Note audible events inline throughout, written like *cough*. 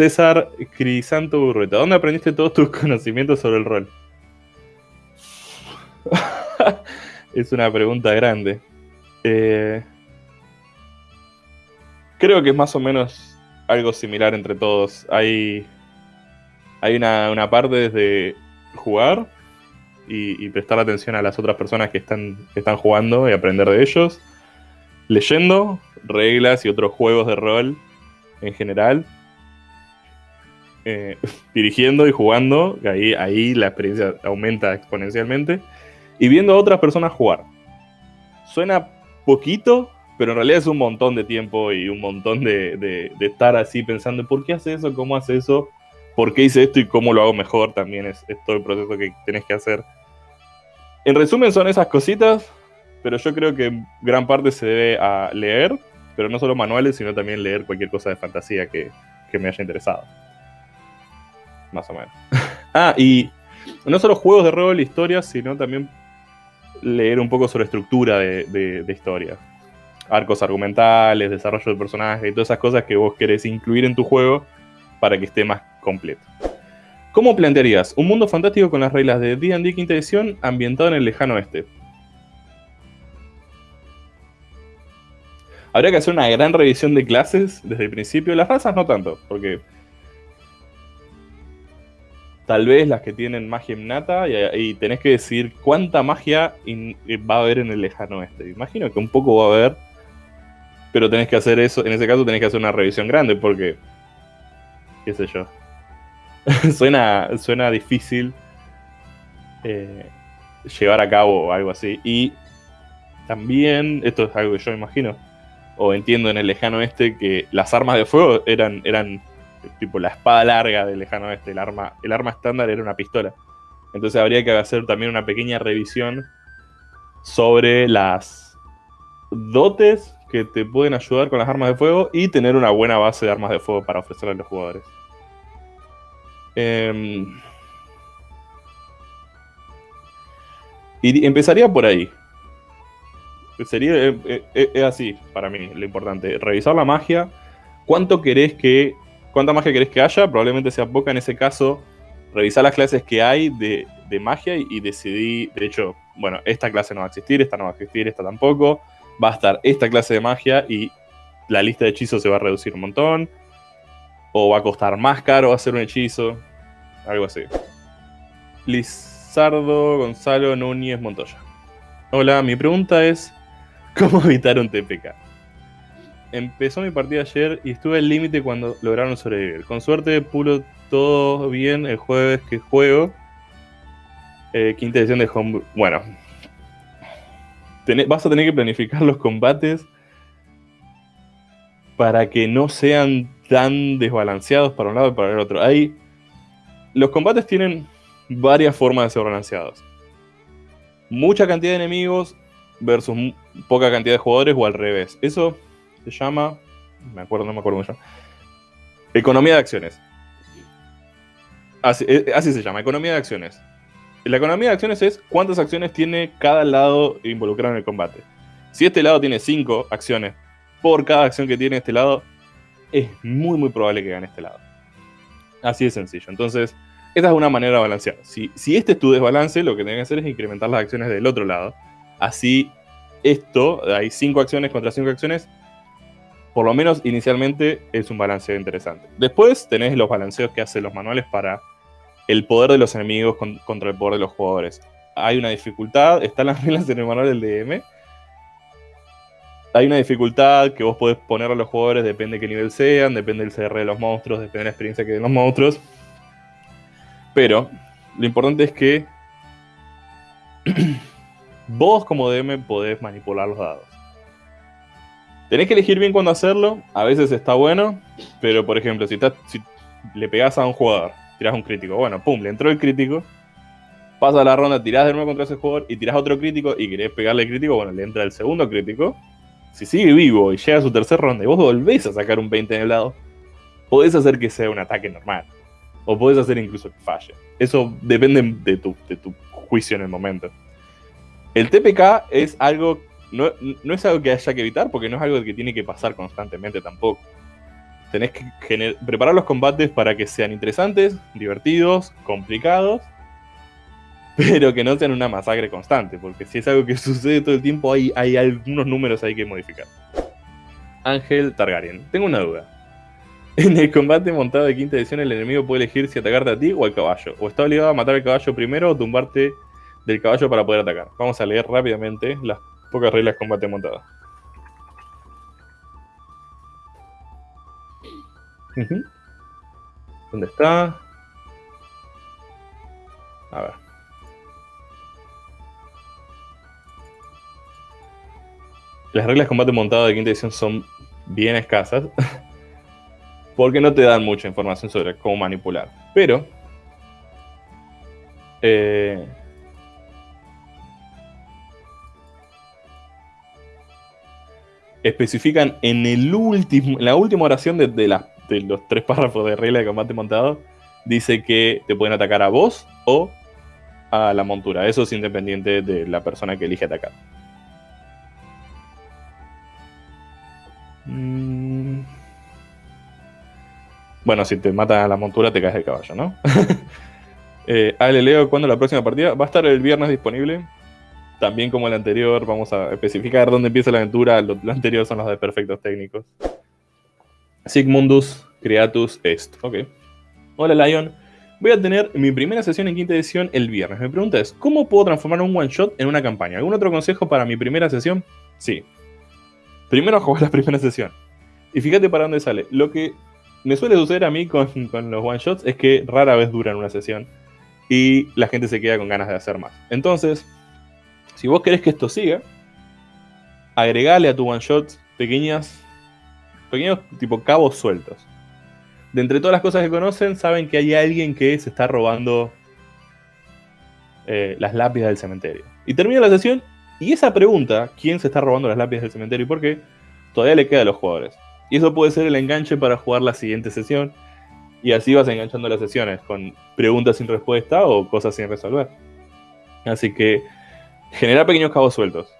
César Crisanto Burreta, ¿dónde aprendiste todos tus *laughs* conocimientos sobre el rol? *laughs* es una pregunta grande. Eh, creo que es más o menos algo similar entre todos. Hay, hay una, parte desde jugar y, prestar atención a las otras personas que están, que están jugando y aprender de ellos. Leyendo reglas y otros juegos de rol en general eh, *laughs* dirigiendo y jugando, ahí, ahí la experiencia aumenta exponencialmente, y viendo a otras personas jugar. Suena poquito, pero en realidad es un montón de tiempo y un montón de, estar así pensando, ¿por qué hace eso? ¿Cómo hace eso? ¿Por qué hice esto y cómo lo hago mejor? También es, todo el proceso que tenés que hacer. En resumen son esas cositas, pero yo creo que gran parte se debe a leer, pero no solo manuales, sino también leer cualquier cosa de fantasía que me haya interesado más o menos. *laughs* ah, y no solo juegos de rol, historias, sino también leer un poco sobre estructura de, de, historia. Arcos argumentales, desarrollo de personajes y todas esas cosas que vos querés incluir en tu juego para que esté más completo. ¿Cómo plantearías un mundo fantástico con las reglas de D&D quinta edición ambientado en el lejano oeste? Habría que hacer una gran revisión de clases desde el principio. Las razas no tanto, porque tal vez las que tienen magia innata y, tenés que decir cuánta magia va a haber en el lejano oeste. Imagino que un poco va a haber, pero tenés que hacer eso, en ese caso tenés que hacer una revisión grande porque, qué sé yo, *laughs* suena, suena difícil eh, llevar a cabo algo así. Y también, esto es algo que yo imagino, o entiendo en el lejano oeste, que las armas de fuego eran, eran tipo la espada larga del lejano oeste, el arma, el arma estándar era una pistola. Entonces habría que hacer también una pequeña revisión sobre las dotes que te pueden ayudar con las armas de fuego y tener una buena base de armas de fuego para ofrecer a los jugadores. Em, y empezaría por ahí. Sería eh, eh, eh, así para mí lo importante. Revisar la magia. ¿Cuánto querés que ¿Cuánta magia querés que haya? Probablemente sea poca en ese caso. Revisar las clases que hay de, magia y, decidí, de hecho, bueno, esta clase no va a existir, esta no va a existir, esta tampoco. Va a estar esta clase de magia y la lista de hechizos se va a reducir un montón. O va a costar más caro hacer un hechizo. Algo así. Lizardo Gonzalo Núñez Montoya. Hola, mi pregunta es: ¿Cómo evitar un TPK? Empezó mi partida ayer y estuve al límite cuando lograron sobrevivir. Con suerte pulo todo bien el jueves que juego. Eh, quinta edición de Home. Bueno. vas a tener que planificar los combates para que no sean tan desbalanceados para un lado y para el otro. Hay, los combates tienen varias formas de ser balanceados. Mucha cantidad de enemigos versus poca cantidad de jugadores o al revés. Eso se llama, me acuerdo, no me acuerdo mucho, Economía de acciones. Eh, así, se llama, economía de acciones. La economía de acciones es cuántas acciones tiene cada lado involucrado en el combate. Si este lado tiene 5 acciones por cada acción que tiene este lado, es muy muy probable que gane este lado. Así de sencillo. Entonces, esta es una manera de balancear. Si, si este es tu desbalance, lo que tienes que hacer es incrementar las acciones del otro lado. Así, esto, hay 5 acciones contra 5 acciones, por lo menos inicialmente es un balanceo interesante. Después tenés los balanceos que hacen los manuales para el poder de los enemigos contra el poder de los jugadores. Hay una dificultad, *laughs* están las reglas en el manual del DM. Hay una dificultad que vos podés poner a los jugadores, depende de qué nivel sean, depende del CR de los monstruos, depende de la experiencia que den los monstruos. Pero lo importante es que *clears throat* vos como DM podés manipular los dados. Tenés que elegir bien cuándo hacerlo. A veces está bueno, pero por ejemplo, si, le pegás a un jugador, tirás un crítico, bueno, pum, le entró el crítico. Pasa la ronda, tirás de nuevo contra ese jugador y tirás otro crítico y querés pegarle el crítico, bueno, le entra el segundo crítico. Si sigue vivo y llega a su tercera ronda y vos volvés a sacar un 20 en el lado, podés hacer que sea un ataque normal. O podés hacer incluso que falle. Eso depende de tu, de tu juicio en el momento. El TPK es algo no, es algo que haya que evitar porque no es algo que tiene que pasar constantemente tampoco. tenés que preparar los combates para que sean interesantes, divertidos, complicados, *laughs* pero que no sean una masacre constante, porque si es algo que *laughs* sucede todo el tiempo, hay, algunos números ahí que modificar. Ángel Targaryen, tengo una duda. *laughs* En el combate montado de quinta edición, el enemigo puede elegir si atacarte a ti o al caballo, o está obligado a matar al caballo primero o tumbarte del caballo para poder atacar. Vamos a leer rápidamente las pocas reglas combate montado. ¿Dónde está? A ver. Las reglas de combate montado de quinta edición son bien escasas. *laughs* porque no te dan mucha información sobre cómo manipular. Pero... Eh, especifican en el último, la última oración de, de, de los tres párrafos de regla de combate montado, dice que te pueden atacar a vos o a la montura. Eso es independiente de la persona que elige atacar. Mm. Bueno, si te matan a la montura, te caes del caballo, ¿no? *laughs* eh, Ale, Leo, ¿cuándo la próxima partida? Va a estar el viernes disponible. También como el anterior, vamos a especificar dónde empieza la aventura. Lo, anterior son los de perfectos técnicos. Sigmundus Creatus Est. Ok. Hola, Lion. Voy a tener mi primera sesión en quinta edición el viernes. Mi pregunta es, ¿cómo puedo transformar un one shot en una campaña? ¿Algún otro consejo para mi primera sesión? Sí. Primero *laughs* jugar la primera sesión. Y fíjate para dónde sale. Lo que me suele suceder a mí con, con los one shots es que rara vez duran una sesión. Y la gente se queda con ganas de hacer más. Entonces, si vos querés que esto siga, agregale a tu one shot pequeñas, pequeños tipo cabos sueltos. De entre todas las cosas que conocen, saben que hay alguien que se está robando eh, las lápidas del cementerio. Y termina la sesión y esa pregunta, ¿quién se está robando las lápidas del cementerio y por qué? Todavía le queda a los jugadores. Y eso puede ser el enganche para jugar la siguiente sesión. Y así vas enganchando las sesiones con preguntas sin respuesta o cosas sin resolver. Así que Generar pequeños cabos sueltos.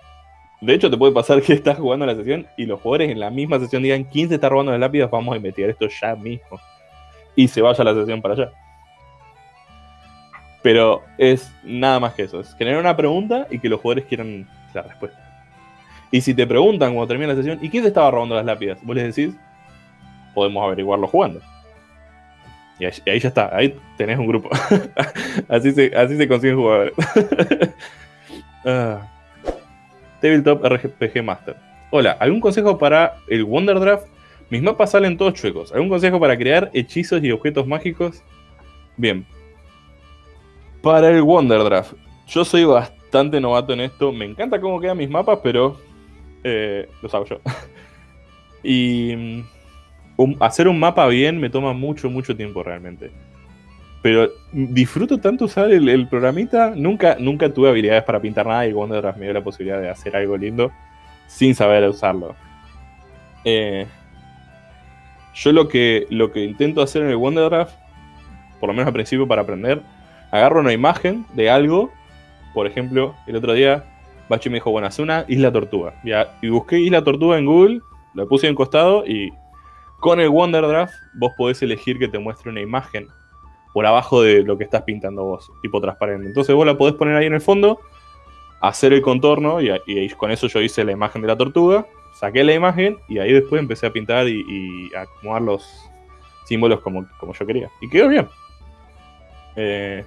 De hecho, te puede pasar que *laughs* estás jugando la sesión y los jugadores en la misma sesión digan quién se está robando las lápidas, vamos a investigar esto ya mismo. Y se vaya la sesión para allá. Pero es nada más que eso. Es generar una pregunta y que los jugadores quieran la respuesta. Y si te preguntan cuando termina la sesión, ¿y quién se estaba robando las lápidas? Vos les decís, podemos averiguarlo jugando. Y ahí, ya está, ahí tenés un grupo. *laughs* así, se, así se consiguen jugadores. *laughs* Tabletop RPG Master. Hola, ¿algún consejo para el Wonder Draft? Mis mapas salen todos chuecos. ¿Algún consejo para crear hechizos y objetos mágicos? Bien. Para el Wonder Draft. Yo soy bastante novato en esto. Me encanta cómo quedan mis mapas, pero eh, los hago yo. *laughs* y mm, hacer un mapa bien me toma mucho, mucho tiempo realmente. Pero disfruto tanto usar el, programita. Nunca, nunca tuve habilidades para pintar nada y Wonderdraft me dio la posibilidad de hacer algo lindo sin saber usarlo. Eh, yo lo que, lo que intento hacer en el Wonderdraft, por lo menos al principio para aprender, agarro una imagen de algo. Por ejemplo, el otro día Bachi me dijo, bueno, una isla tortuga. Y busqué isla tortuga en Google, la puse en costado y con el Wonderdraft vos podés elegir que te muestre una imagen por abajo de lo que estás pintando vos, tipo transparente. Entonces vos la podés poner ahí en el fondo, hacer el contorno y, con eso yo hice la imagen de la tortuga, saqué la imagen y ahí después empecé a pintar y, a acomodar los símbolos como, como, yo quería. Y quedó bien. Eh,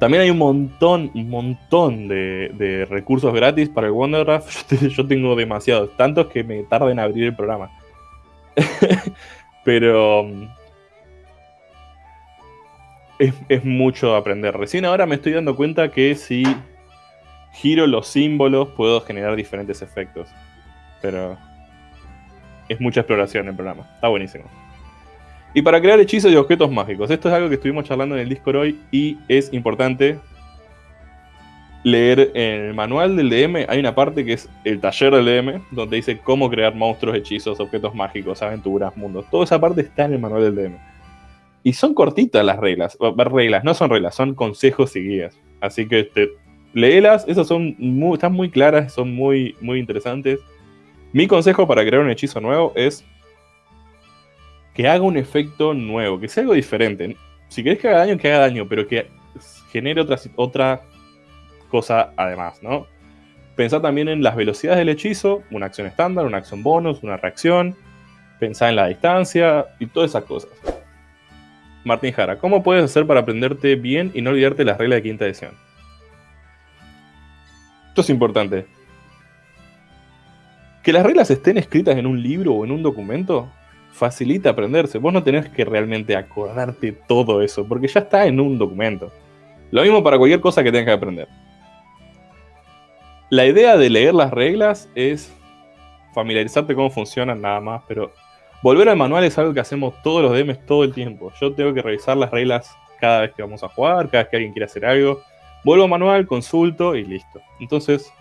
también hay un montón, un montón de, recursos gratis para el Wonderdraft. *laughs* Yo tengo demasiados, tantos que me tarda en abrir el programa. *laughs* Pero es, mucho aprender. Recién ahora me estoy dando cuenta que si giro los símbolos puedo generar diferentes efectos. Pero es mucha exploración el programa. Está buenísimo. Y para crear hechizos y objetos mágicos. Esto es algo que estuvimos charlando en el Discord hoy y es importante leer en el manual del DM. Hay una parte que es el taller del DM, donde dice cómo crear monstruos, hechizos, objetos mágicos, aventuras, mundos. Toda esa parte está en el manual del DM. Y son cortitas las reglas. Reglas, no son reglas, son consejos y guías. Así que este, léelas, esas son muy, están muy claras, son muy, muy interesantes. Mi consejo para crear un hechizo nuevo es que haga un efecto nuevo, que sea algo diferente. Si querés que haga daño, que haga daño, pero que genere otra, otra cosa además, ¿no? Pensá también en las velocidades del hechizo, una acción estándar, una acción bonus, una reacción. Pensá en la distancia y todas esas cosas. Martín Jara, ¿cómo puedes hacer para aprenderte bien y no olvidarte las reglas de quinta edición? Esto es importante. Que las reglas estén escritas en un libro o en un documento facilita aprenderse. Vos no tenés que realmente acordarte todo eso, porque ya está en un documento. Lo mismo para cualquier cosa que tengas que aprender. La idea de leer las reglas es familiarizarte cómo funcionan nada más, pero volver al manual es algo que hacemos todos los DMs todo el tiempo. Yo tengo que revisar las reglas cada vez que vamos a jugar, cada vez que alguien quiere hacer algo. Vuelvo al manual, consulto y listo. Entonces,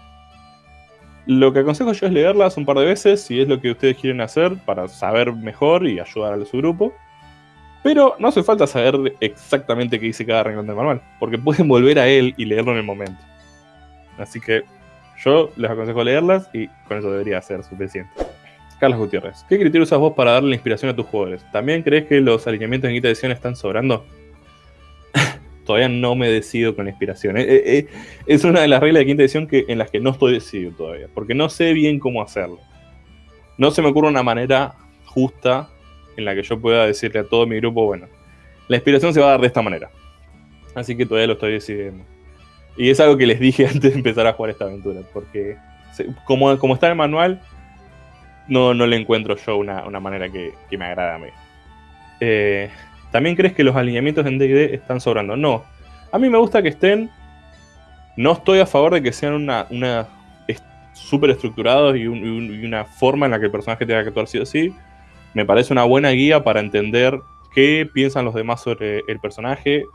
lo que aconsejo yo es leerlas un par de veces si es lo que ustedes quieren hacer para saber mejor y ayudar a su grupo. Pero no hace falta saber exactamente qué dice cada renglón del manual, porque pueden volver a él y leerlo en el momento. Así que yo les aconsejo leerlas y con eso debería ser suficiente. Carlos Gutiérrez, ¿qué criterio usas vos para darle la inspiración a tus jugadores? ¿También crees que los alineamientos en quinta edición están sobrando? *laughs* todavía no me decido con la inspiración. Eh, eh, eh, es una de las reglas de quinta edición que, en las que no estoy decidido todavía, porque no sé bien cómo hacerlo. No se me ocurre una manera justa en la que yo pueda decirle a todo mi grupo, bueno, la inspiración se va a dar de esta manera. Así que todavía lo estoy decidiendo. Y es algo que les dije *laughs* antes de empezar a jugar esta aventura, porque como, como está en el manual, no, no le encuentro yo una, manera que, que, me agrada a mí. Eh, ¿También crees que los alineamientos en D&D están sobrando? No. A mí me gusta que estén. No estoy a favor de que sean una, una súper estructurados y, una forma en la que el personaje tenga que actuar sí o sí. Me parece una buena guía para entender qué piensan los demás sobre el personaje.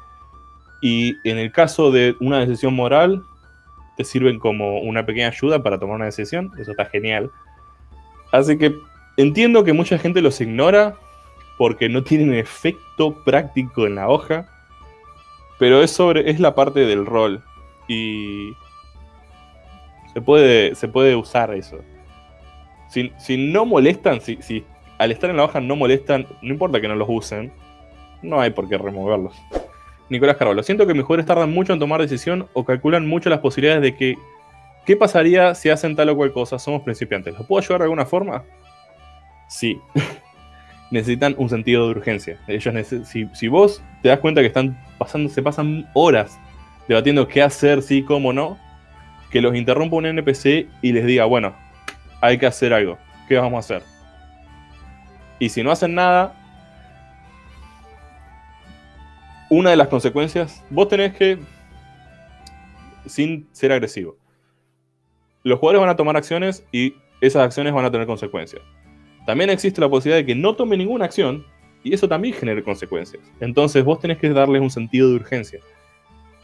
Y en el caso de una decisión moral, te sirven como una pequeña ayuda para tomar una decisión. Eso está genial. Así que entiendo que mucha gente los ignora porque no tienen efecto práctico en la hoja, pero es sobre es la parte del rol y se puede, se puede usar eso. Si, no molestan, si, si al estar en la hoja no molestan, no importa que no los usen, no hay por qué removerlos. Nicolás Carvalho, siento que mis jugadores tardan mucho en tomar decisión o calculan mucho las posibilidades de que ¿qué pasaría si hacen tal o cual cosa? Somos principiantes. ¿Lo puedo ayudar de alguna forma? Sí. *laughs* necesitan un sentido de urgencia. Ellos si, si, vos te das cuenta que están pasando, se pasan horas debatiendo qué hacer, sí, cómo no, que los interrumpa un NPC y les diga, bueno, hay que hacer algo, ¿qué vamos a hacer? Y si no hacen nada, una de las consecuencias, vos tenés que, sin ser agresivo, los jugadores van a tomar acciones y esas acciones van a tener consecuencias. También existe la posibilidad de que no tome ninguna acción y eso también genere consecuencias. Entonces vos tenés que darles un sentido de urgencia.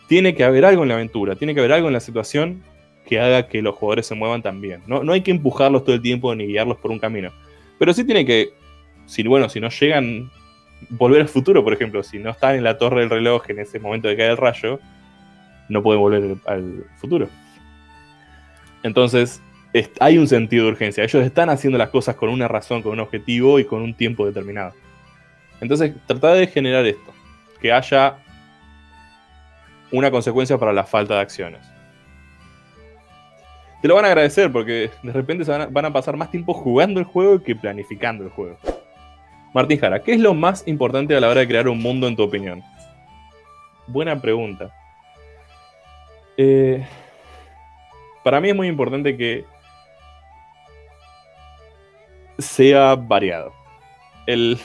Tiene que haber algo en la aventura, tiene que haber algo en la situación que haga que los jugadores se muevan también. No, no hay que empujarlos todo el tiempo ni guiarlos por un camino. Pero sí tiene que, si, bueno, si no llegan, volver al futuro, por ejemplo. Si no están en la torre del reloj en ese momento de caer el rayo, no pueden volver al futuro. Entonces, hay un sentido de urgencia. Ellos están haciendo las cosas con una razón, con un objetivo y con un tiempo determinado. Entonces, trata de generar esto. Que haya una consecuencia para la falta de acciones. Te lo van a agradecer porque de repente van, a, van a pasar más tiempo jugando el juego que planificando el juego. Martín Jara, ¿qué es lo más importante a la hora de crear un mundo en tu opinión? Buena pregunta. Eh, para mí es muy importante que sea variado. El,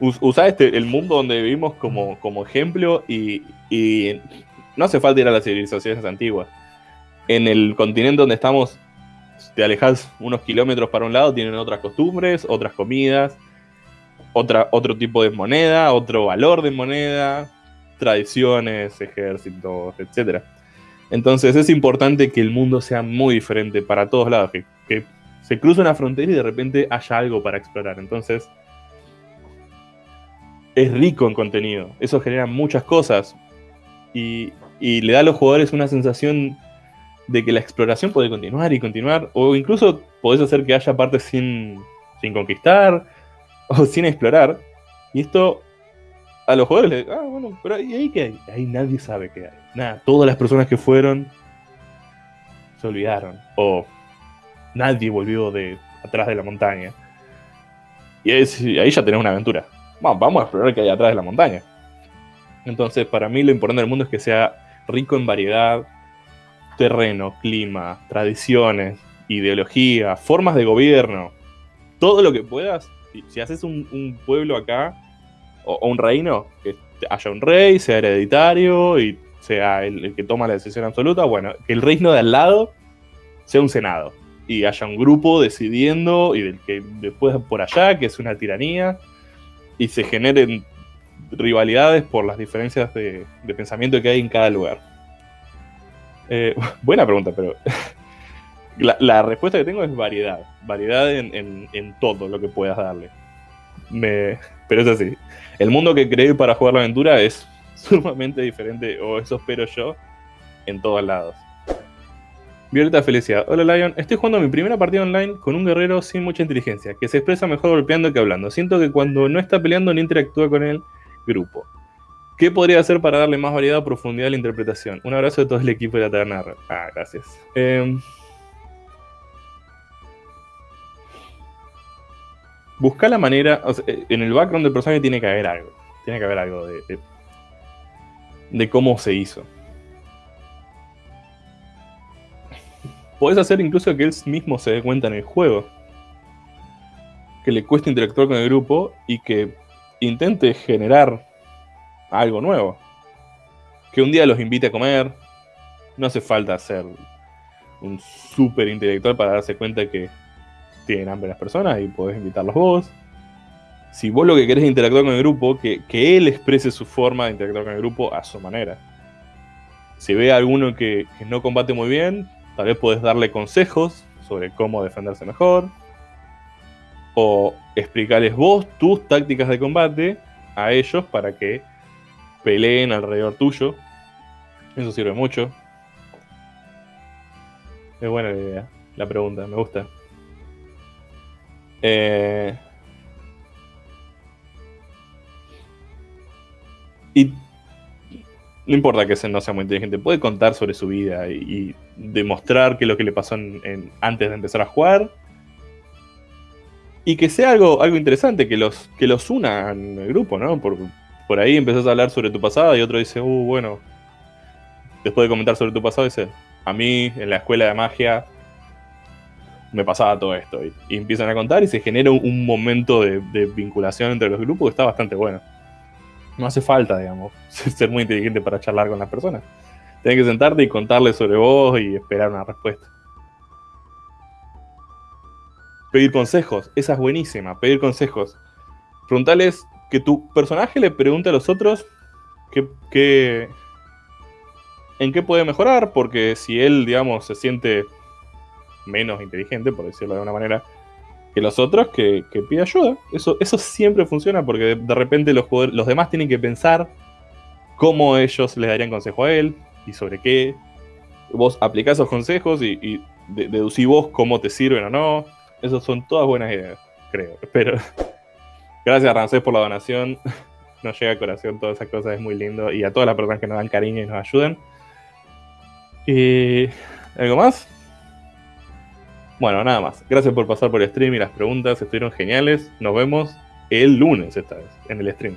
usar este, el mundo donde vivimos como, como ejemplo y, no hace falta ir a las civilizaciones antiguas. En el continente donde estamos, te alejas unos kilómetros para un lado, tienen otras costumbres, otras comidas, otra, otro tipo de moneda, otro valor de moneda, tradiciones, ejércitos, etc. Entonces es importante que el mundo sea muy diferente para todos lados, que se cruza una frontera y de repente haya algo para explorar. Entonces, es rico en contenido. Eso genera muchas cosas. Y, le da a los jugadores una sensación de que la exploración puede continuar y continuar. O incluso podés hacer que haya partes sin, sin conquistar. *laughs* o sin explorar. Y esto a los jugadores ah, bueno, pero ahí qué hay? Ahí nadie sabe qué hay. Nada, todas las personas que fueron se olvidaron. O nadie volvió de atrás de la montaña. Y ahí, ya tenés una aventura. vamos a explorar qué hay atrás de la montaña. Entonces, para mí lo importante del mundo es que sea rico en variedad, terreno, clima, tradiciones, ideología, formas de gobierno, todo lo que puedas. Si, haces un, pueblo acá, o, un reino, que haya un rey, sea hereditario y sea el, que toma la decisión absoluta, bueno, que el reino de al lado sea un senado y haya un grupo decidiendo y del que después por allá, que es una tiranía, y se generen rivalidades por las diferencias de, pensamiento que hay en cada lugar. Eh, *laughs* buena pregunta, pero *laughs* la, respuesta que tengo es variedad. Variedad en, todo lo que puedas darle. Pero es así. El mundo que creé para jugar la aventura es *laughs* sumamente diferente, o eso espero yo, en todos lados. Violeta Felicidad. Hola Lion, estoy jugando mi primera partida online con un guerrero sin mucha inteligencia, que se expresa mejor golpeando que hablando. Siento que cuando no está peleando no interactúa con el grupo. ¿Qué podría hacer para darle más variedad o profundidad a la interpretación? Un abrazo de todo el equipo de la Taberna. Ah, gracias. Em, busca la manera. Eh, en el background del personaje tiene que haber algo. Tiene que haber algo de, de, cómo se hizo. Podés hacer incluso que él mismo se dé cuenta en el juego. Que le cueste interactuar con el grupo y que intente generar algo nuevo. Que un día los invite a comer. No hace falta ser un súper intelectual para darse cuenta que tienen hambre las personas y podés invitarlos vos. Si vos lo que querés es interactuar con el grupo, que, él exprese su forma de interactuar con el grupo a su manera. Si ve a alguno que, no combate muy bien, tal vez podés darle consejos sobre cómo defenderse mejor. O explicarles vos tus tácticas de combate a ellos para que peleen alrededor tuyo. Eso sirve mucho. Es buena la idea, la pregunta, me gusta. Eh, y no importa que no sea muy inteligente, puede contar sobre su vida y, demostrar qué es lo que le pasó antes de empezar a jugar. Y que sea algo, algo interesante, que los, que los una en el grupo, ¿no? Por, por ahí empezás a hablar sobre tu pasado y otro dice, uh, bueno. Después de comentar sobre tu pasado, dice, a mí en la escuela de magia me pasaba todo esto. Y, empiezan a contar y se genera un, momento de, vinculación entre los grupos que está bastante bueno. No hace falta, digamos, *laughs* ser muy inteligente para charlar con las personas. Tienes que sentarte y contarles sobre vos y esperar una respuesta. Pedir consejos, esa es buenísima, pedir consejos. Preguntarles que tu personaje le pregunte a los otros qué, en qué puede mejorar, porque si él, digamos, se siente menos inteligente, por decirlo de alguna manera, que los otros, que, pide ayuda. Eso, eso siempre funciona porque de, repente los, los demás tienen que pensar cómo ellos le darían consejo a él y sobre qué. Vos aplicás esos consejos y, y deducís vos cómo te sirven o no. Esas son todas buenas ideas, creo. Pero *laughs* gracias Rancés por la donación. *laughs* Nos llega a corazón todas esas cosas, es muy lindo. Y a todas las personas que nos dan cariño y nos ayudan. ¿Y algo más? Bueno, nada más. Gracias por pasar por el stream y las preguntas estuvieron geniales. Nos vemos el lunes esta vez, en el stream.